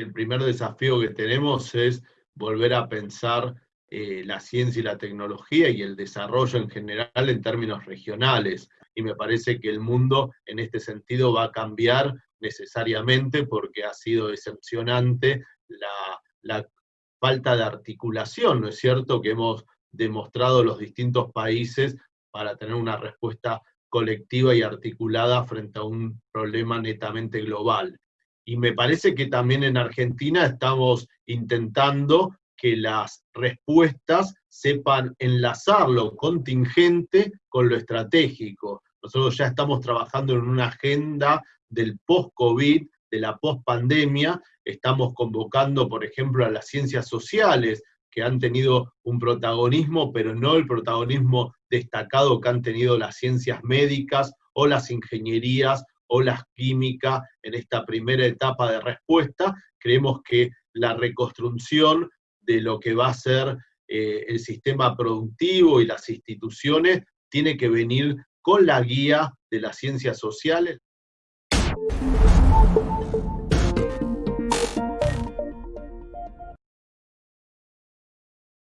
el primer desafío que tenemos es volver a pensar eh, la ciencia y la tecnología y el desarrollo en general en términos regionales. Y me parece que el mundo en este sentido va a cambiar necesariamente porque ha sido decepcionante la falta de articulación, ¿no es cierto?, que hemos demostrado los distintos países para tener una respuesta colectiva y articulada frente a un problema netamente global. Y me parece que también en Argentina estamos intentando que las respuestas sepan enlazar lo contingente con lo estratégico. Nosotros ya estamos trabajando en una agenda del post-COVID, de la post-pandemia, estamos convocando, por ejemplo, a las ciencias sociales, que han tenido un protagonismo, pero no el protagonismo destacado que han tenido las ciencias médicas o las ingenierías olas químicas en esta primera etapa de respuesta. Creemos que la reconstrucción de lo que va a ser eh, el sistema productivo y las instituciones tiene que venir con la guía de las ciencias sociales.